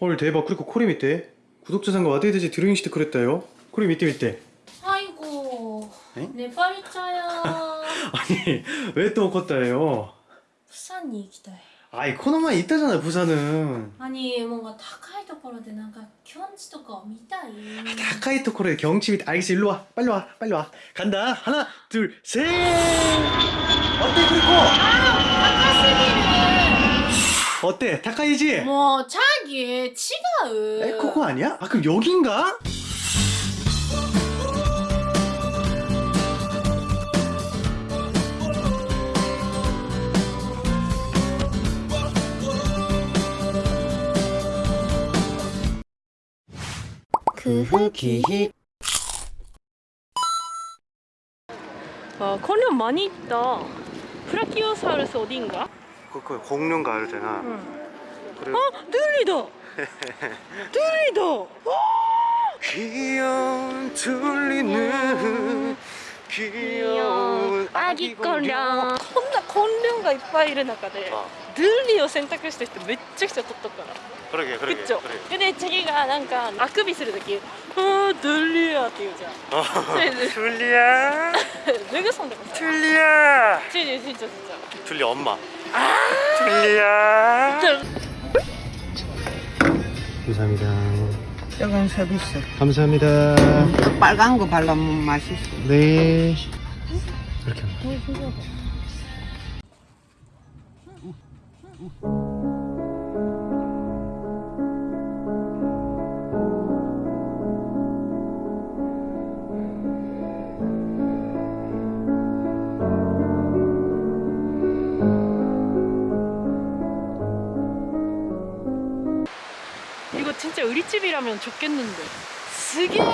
헐 대박 그리고 코리 밑에 구독자 상가 와드헤드지 드로잉 시트 그랬다요 코리 밑에 밑에 아이고 에? 내 빨자야 아니 왜 또 컸다예요 プサンに行きたい 아이 코너만 있다잖아 부산은 何もう高いところでなんかキョンチとかを見たい 가까이 토코로의 경치 밑 알겠어 일로 와 빨리 와 빨리 와 간다 하나 둘셋 어때 그리고 高 어때 다카이지 すぎ 생각하기에 치가은 에코코 아니야? 아 그럼 여긴가? 그 흑기 와 건련 많이 있다 프라키오사우루스 어디인가? 그, 그 공룡 가을 되나? 응. 그리고 어, 둘리다. 둘리다. 귀여운 둘리는 귀여운 아기 거령. こんなコンリョンがいっぱいいる中で、 아 ドゥリを選択した人めっちゃくちゃ取っとくから。 그러게 グ 그러게 ッチョ。でね、チェギがなんかあくびするとき、あードゥリアって言うじゃん。 어. 둘리야 脱ぐそんでもさ。 둘리야 ちいちいちいちい 둘리 엄마 둘리야 ちい。 감사합니다 이건 서비스. 감사합니다 빨간 거 발라면 맛있어. 네 이렇게 우리집이라면 좋겠는데. すげえ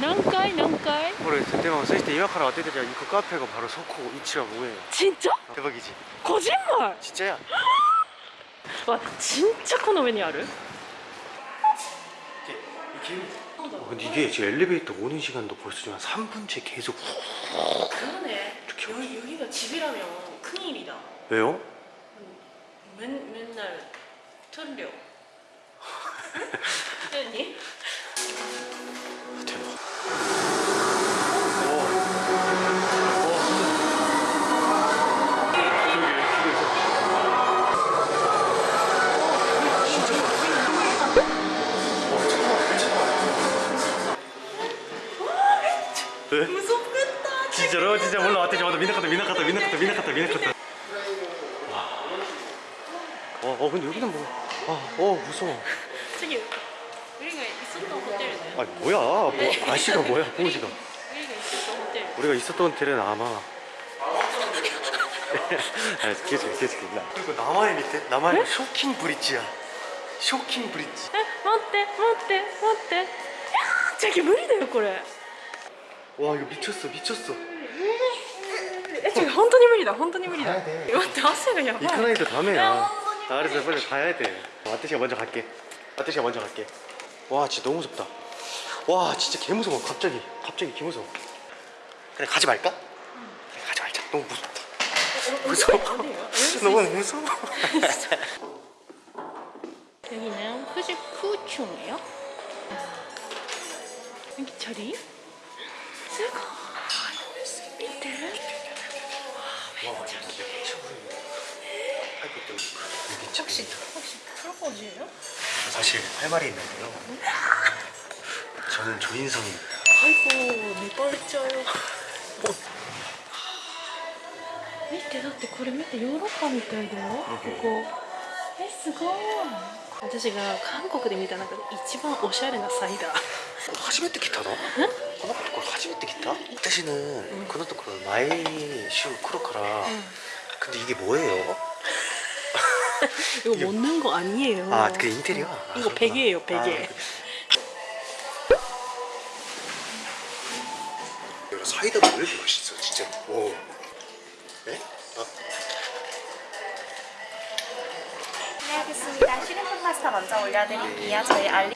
何階何階 그래 그때만 쓸 때 이마카라 왔대더니 그 카페가 바로 소코 이치라 뭐예요 진짜? 대박이지 거짓말! 진짜야 와 진짜 코の上にある 어, 근데 이게 지금 엘리베이터 오는 시간도 벌써 지금 한 3분째 계속 그러네 여기, 여기가 집이라면 큰일이다 왜요? 맨, 맨날 틀려 아니? 대박 왜? 무섭겠다 진짜로? 진짜 몰라 왔대 저마다 미나카타 미나카타 미나카타 미나카타 미나카타 와. 어, 어 근데 여기는 뭐 아, 어 무서워 저기 우리가 있었던 호텔이네 아 뭐야 뭐 아시가 뭐야 보지가 우리가 있었던 호텔 우리가 있었던 호텔은 아마 아, 계속 계속 나 그리고 남아의 밑에 남아의 쇼킹 브릿지야 쇼킹 브릿지 え待って待って待っていやー저기無理だよこれ 와 이거 미쳤어 미쳤어 え저기本当に無理だ本当に無理だ가야 돼. 待って汗がやばい 이카나이도 야, 다음에야 완전히 아, 알았어 빨리 가야 돼 아저씨가 먼저 갈게 아태씨가 먼저 갈게. 와 진짜 너무 무섭다. 와 진짜 개 무서워. 갑자기 갑자기 개 무서워. 그냥 가지 말까? 응. 그냥 가지 말자. 너무 무섭다. 무서워. 너무 무서워. 여기는 후지쿠충이에요. 여기 저리? 쓰고 밑에 와 왼쪽이 혹시 혹시 프로포즈예요? 사실 할 말이 있는데요 저는 조인성입니다 아이고 내 빨자요 見てだってこれ見てヨーロッパみたいだよここえすごい私が韓国で見た中で一番おしゃれなサイダー 初めて来たのこのところ初めて来た?私는 このところ毎週来るから 근데 이게 뭐예요? 이거 먹는 거 아니에요 아, 그 인테리어? 아, 이거. 베개예요 베개 아, 사이다가 왜 이렇게 맛있어 진짜 오. 네? 아, 네, 알겠습니다. 슈림프 파스타 먼저 올려드릴게요. 저희 알리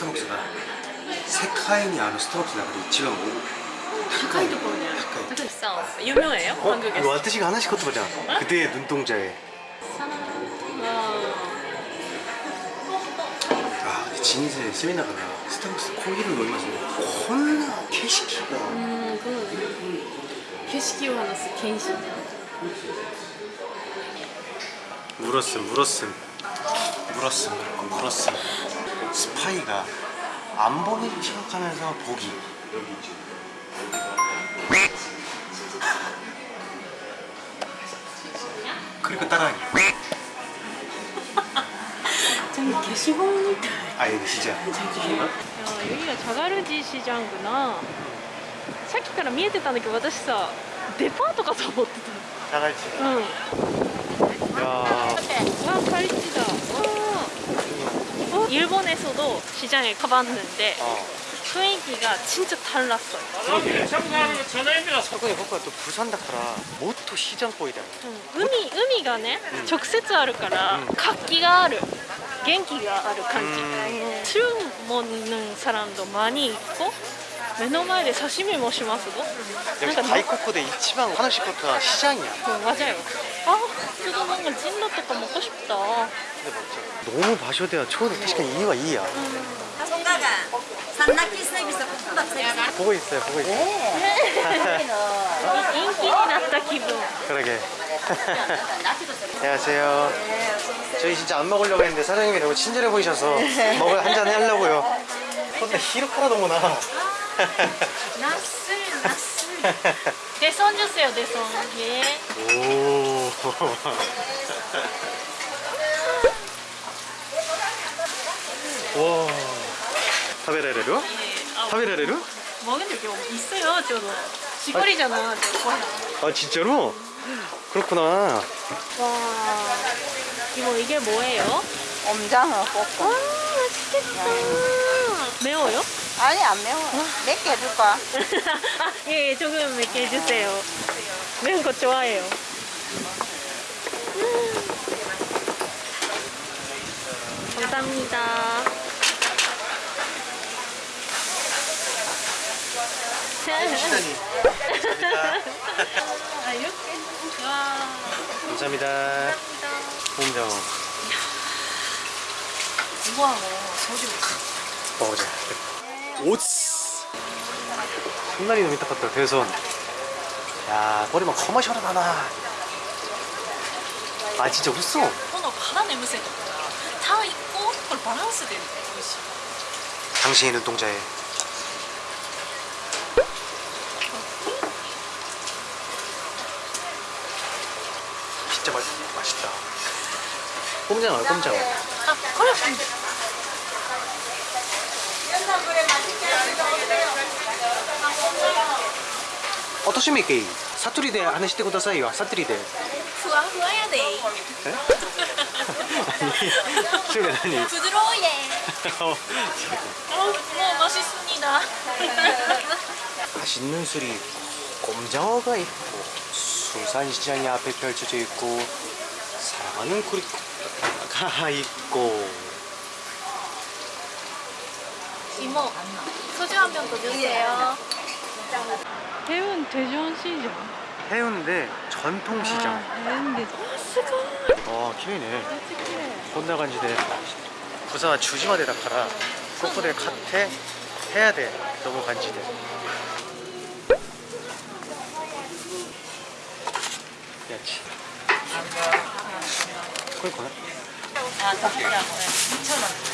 스타벅스가 세카인이 아는 스타벅스나 그리고 집안 뭐 타카이도 뭐냐 타카이 비싸 유명해요? 어? 한국에서? 이거 아트시가 하나씩 커트 보자. 어? 그때의 눈동자에. 아, 진세 세미나가 나 스타벅스 코기를 너무 맛있는데 겁나 캐시키가 음 그거네 캐시키와 나스 켄신 물었음 물었음. 물었음 물었음. 스파이가 안 보이를 생각하면서 보기 그리고 따라하기 좀 게시본みたい 아 이거 진짜 야, 여기가 자가르지 시장구나. さっきから見えてたんだけど私さデパートかと思って 나갈지 たうん 야 와 갈치다 와 어, 일본에서도 시장에 가봤는데 어.雰囲気が 진짜 달랐어요 저번에僕は또 부산 다카라 모토 시장 보이다 うん海海がね、直接あるから活気がある元気がある感じ、うん注文는 사람도 많이 있고 目の前で刺身もしますぞ 여기 다이코쿠데 이치방 하나씩 것가 시장이야 어, 맞아요. 아, 저도 뭔가 찐로 또 먹고 싶다. 너무 마셔대야 초는確かに 이유가 이야 송가가 산낙기 서비스 볶음밥 서비스 보고 있어요 보고 있어요 인기になった気分. 그러게 안녕하세요 저희 진짜 안 먹으려고 했는데 사장님이 너무 친절해 보이셔서 먹을 한잔 하려고요 근데 히로카라도구나 나스, 나스. 대선 주세요, 대선. 예. 오 와. 타베라레루? 아, 타베라레루? 먹은 게 있어요, 저도. 시골이잖아, 저. 아 진짜로? 그렇구나 와. 이거 이게 뭐예요? 옴장어 볶음. 와, 맛있겠다. 매워요? 아니 안 매워. 몇개 해줄까? 아, 예, 예, 조금 몇개 해주세요. 매운 거 좋아해요. 음. 감사합니다. 시다니 아, 이렇게? 와. 감사합니다 홍정 이거하고 소주 먹어보자 오츠. 손날이 너무 딱같다 대선 야 머리만 커머셜은 하나. 아 진짜 웃어. 너 바다 냄새 다 있고 그걸 바란스 되는데 당신의 눈동자에. 진짜 맛, 맛있다. 꼼장어 꼼장어. 아 그래 おとしみけサトリで話してくださいよサトリでふわふわやでえそれ何 부드러워 예 어, 어, 뭐 맛있습니다 맛있는 술이 있고 꼼장어가 있고 수산시장이 앞에 펼쳐져 있고 사랑하는 구리가 있고 이모 소주 한 병 더 주세요. 해운 대전시장. 해운대 전통시장. 해운대. 아어 키위네. 어떡해 혼나간지대. 부산 주지마대 다카라. 코코데 카테 해야돼. 너무 간지대. 야치. 거기 거나? 아 진짜 2,000원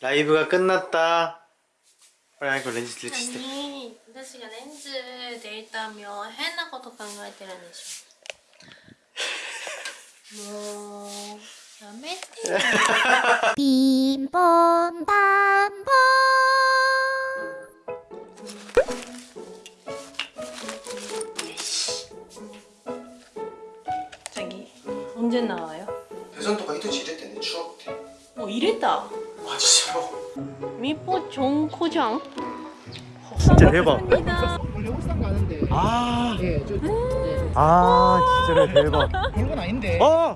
라이브가 끝났다. 호랑이가 렌즈 들치시대 아니 아저씨가 렌즈 내리다며 해나고도 강요해드라는 시 뭐... 야매띠 빔범밤범 자기 음. 언제 나와요? 대선도가 히트 지랬대네 추억 때 어, 이랬다. 아 진짜로? 미포 종코장 진짜 대박. 원래 울산 가는데 아, 예, 저 예, 아 진짜로 대박. 그런 건 아닌데 아,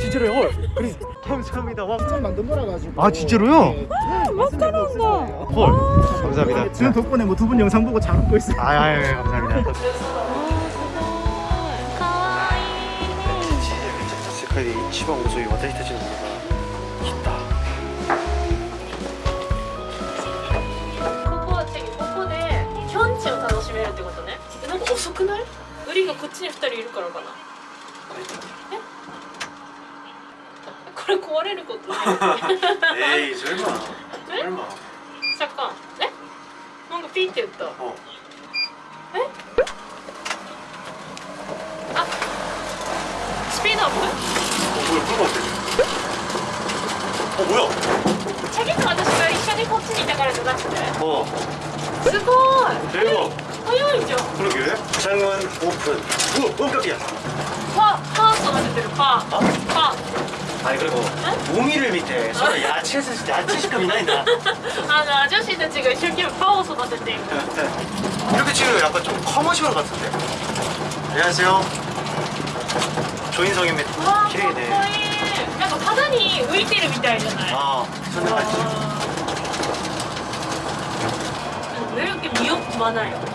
진짜로요? 헐. 그래, 감사합니다. 와, 좀 만든 거라 가지고 아, 진짜로요? 예, 말씀드릴 수 없어요. 헐. 감사합니다. 지금 덕분에 뭐 두 분 영상 보고 잘 웃고 있어요. 아, 아, 아, 감사합니다. かわいい世界で一番遅い私たちのものが ちに2人いるからかなえこれ壊れることない 에이, 설마. 네? 설마. 잠깐 네? 뭔가 삐って言った 어. 스피드 업 어, 뭐야, 그거 어때? 어, 뭐야? チャギと私が一緒にこっちにいたからじゃなくて 어, すごい 대박. 허용이죠 그러게. 창문 오픈. 오, 오깜이야 화, 화났어, 가실 때는 어? 화. 아니 그리고 네? 우미를 밑에 서로 어? 야채 야채식감이 나이다. 아니 아저씨는 지금 실기를 파워서 봤는데. 네, 네. 이렇게 지금 약간 좀 커머셜 같은데. 안녕하세요. 조인성입니다. 기대네. 약간 파단이 우일띠를 밑에잖아요. 아, 저는 맞죠. 아. 왜 이렇게 미역 많아요?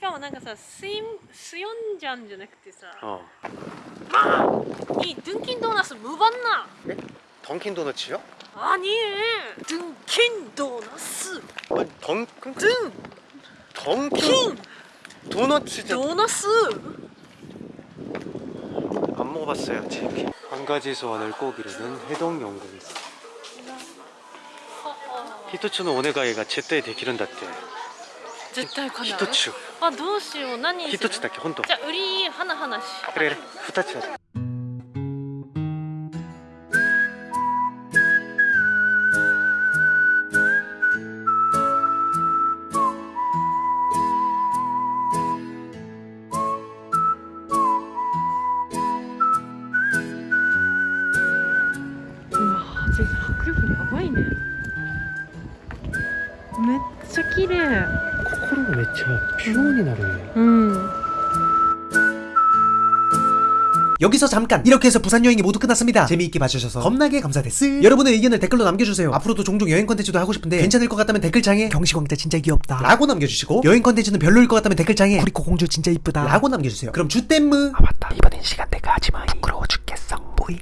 しかもなんかさ水水温じゃんじゃなくてさ 어. 이 dunkin 도너스 무봤나? 네? 던킨 도너츠요? 아니 dunkin 도너스 어, 던 등 던킨 도너츠 도너스 안 먹어봤어요 아직. 한 가지 소원을 꼭 이루는 해동 연구입니다. 히토츠노 오네가이가 제때 되기른 다って. 絶対叶う一つあどうしよう。何一つだけ本当。じゃあ売り花々しこれ二つだけ迫力やばいね。めっちゃ綺麗。 서로 외쳐. 표현이 다르네 음. 여기서 잠깐. 이렇게 해서 부산 여행이 모두 끝났습니다. 재미있게 봐주셔서 겁나게 감사です 여러분의 의견을 댓글로 남겨주세요. 앞으로도 종종 여행 컨텐츠도 하고 싶은데 괜찮을 것 같다면 댓글창에 경시광자 진짜 귀엽다. 라고 남겨주시고 여행 컨텐츠는 별로일 것 같다면 댓글창에 구리코 공주 진짜 이쁘다. 라고 남겨주세요. 그럼 je t'aime. 아 맞다. 이번엔 시간대가 하지마. 부끄러워 죽겠어. 보잉.